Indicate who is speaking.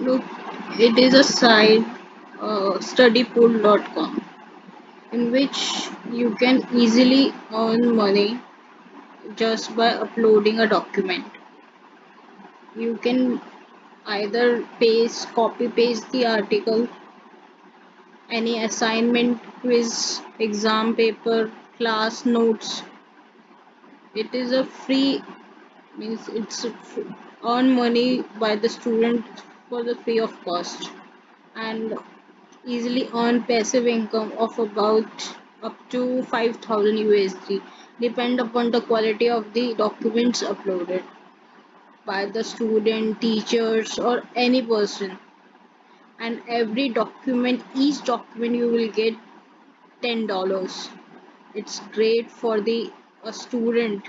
Speaker 1: it is a site uh, studypool.com in which you can easily earn money just by uploading a document. You can either paste copy paste the article any assignment quiz exam paper class notes. It is a free means it's earn money by the student for the free of cost and easily earn passive income of about up to 5000 USD depend upon the quality of the documents uploaded by the student teachers or any person. And every document each document you will get ten dollars. It's great for the a student